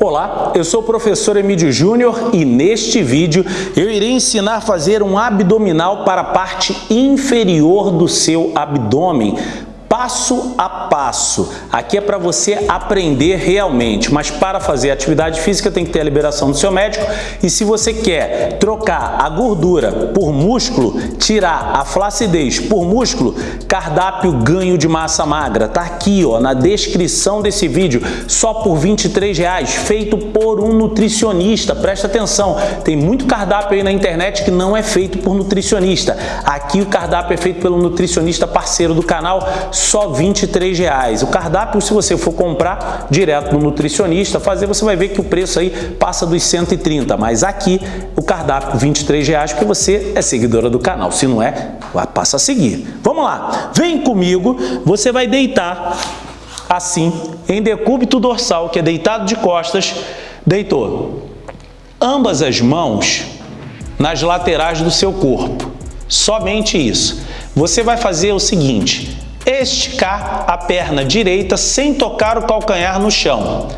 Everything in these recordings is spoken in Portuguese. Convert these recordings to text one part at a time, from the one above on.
Olá, eu sou o professor Emílio Júnior e neste vídeo eu irei ensinar a fazer um abdominal para a parte inferior do seu abdômen passo a passo. Aqui é para você aprender realmente, mas para fazer atividade física tem que ter a liberação do seu médico. E se você quer trocar a gordura por músculo, tirar a flacidez por músculo, cardápio ganho de massa magra, tá aqui ó, na descrição desse vídeo, só por 23 reais, feito por um nutricionista, presta atenção, tem muito cardápio aí na internet que não é feito por nutricionista, aqui o cardápio é feito pelo nutricionista parceiro do canal, só 23 reais. O cardápio, se você for comprar direto no nutricionista, fazer, você vai ver que o preço aí passa dos 130, mas aqui o cardápio 23 reais porque você é seguidora do canal. Se não é, passa a seguir. Vamos lá, vem comigo, você vai deitar assim, em decúbito dorsal, que é deitado de costas, deitou ambas as mãos nas laterais do seu corpo. Somente isso. Você vai fazer o seguinte, esticar a perna direita sem tocar o calcanhar no chão.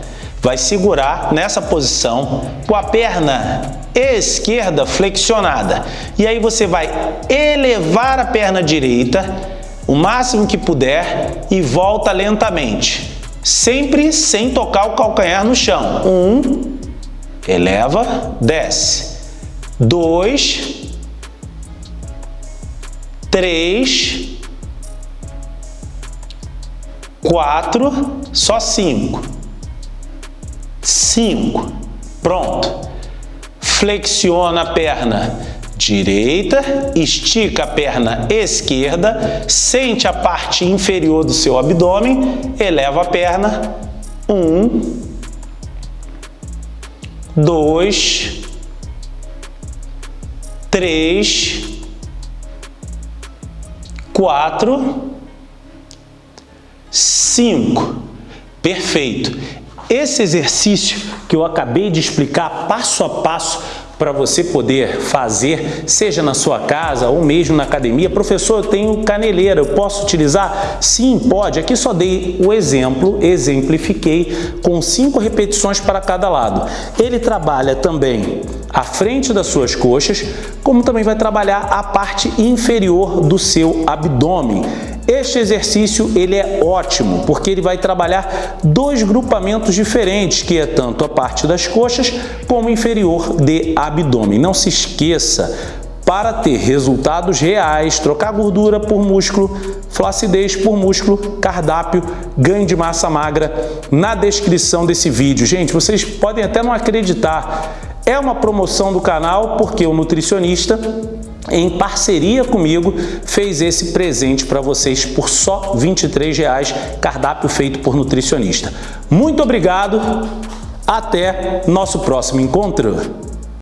Vai segurar nessa posição com a perna esquerda flexionada. E aí você vai elevar a perna direita o máximo que puder e volta lentamente. Sempre sem tocar o calcanhar no chão. Um, eleva, desce. Dois, três, quatro, só cinco. Cinco. Pronto. Flexiona a perna direita, estica a perna esquerda, sente a parte inferior do seu abdômen, eleva a perna. Um, dois, três, quatro, 5. Perfeito. Esse exercício que eu acabei de explicar passo a passo para você poder fazer, seja na sua casa ou mesmo na academia. Professor, eu tenho caneleira, eu posso utilizar? Sim, pode. Aqui só dei o exemplo, exemplifiquei com cinco repetições para cada lado. Ele trabalha também a frente das suas coxas, como também vai trabalhar a parte inferior do seu abdômen. Este exercício ele é ótimo porque ele vai trabalhar dois grupamentos diferentes, que é tanto a parte das coxas como inferior de abdômen. Não se esqueça, para ter resultados reais, trocar gordura por músculo, flacidez por músculo, cardápio, ganho de massa magra, na descrição desse vídeo. Gente, vocês podem até não acreditar, é uma promoção do canal porque o nutricionista em parceria comigo, fez esse presente para vocês por só R$ 23,00, cardápio feito por nutricionista. Muito obrigado, até nosso próximo encontro!